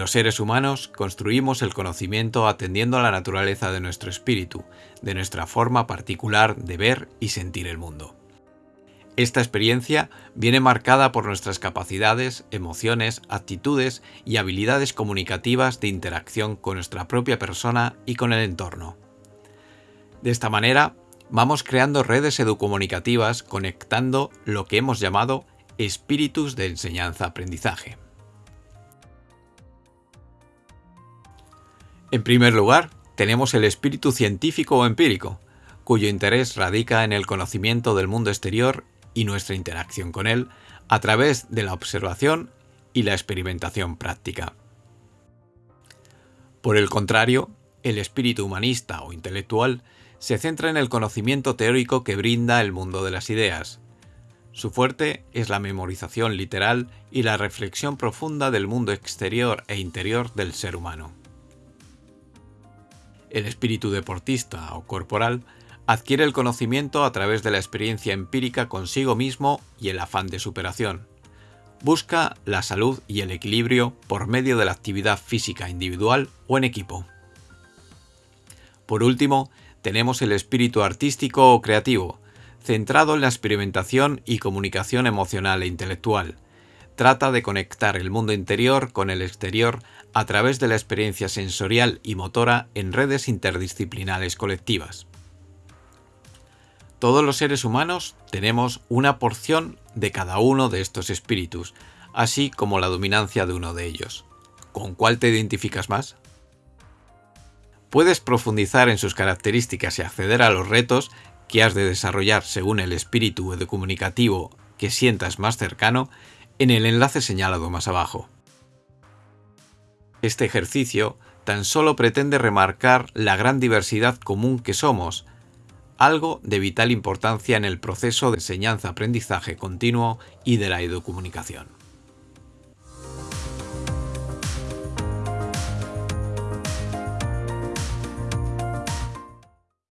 Los seres humanos construimos el conocimiento atendiendo a la naturaleza de nuestro espíritu, de nuestra forma particular de ver y sentir el mundo. Esta experiencia viene marcada por nuestras capacidades, emociones, actitudes y habilidades comunicativas de interacción con nuestra propia persona y con el entorno. De esta manera, vamos creando redes educomunicativas conectando lo que hemos llamado espíritus de enseñanza-aprendizaje. En primer lugar, tenemos el espíritu científico o empírico, cuyo interés radica en el conocimiento del mundo exterior y nuestra interacción con él a través de la observación y la experimentación práctica. Por el contrario, el espíritu humanista o intelectual se centra en el conocimiento teórico que brinda el mundo de las ideas. Su fuerte es la memorización literal y la reflexión profunda del mundo exterior e interior del ser humano. El espíritu deportista o corporal adquiere el conocimiento a través de la experiencia empírica consigo mismo y el afán de superación. Busca la salud y el equilibrio por medio de la actividad física individual o en equipo. Por último, tenemos el espíritu artístico o creativo, centrado en la experimentación y comunicación emocional e intelectual, trata de conectar el mundo interior con el exterior a través de la experiencia sensorial y motora en redes interdisciplinares colectivas. Todos los seres humanos tenemos una porción de cada uno de estos espíritus, así como la dominancia de uno de ellos. ¿Con cuál te identificas más? Puedes profundizar en sus características y acceder a los retos que has de desarrollar según el espíritu comunicativo que sientas más cercano en el enlace señalado más abajo. Este ejercicio tan solo pretende remarcar la gran diversidad común que somos, algo de vital importancia en el proceso de enseñanza-aprendizaje continuo y de la educomunicación.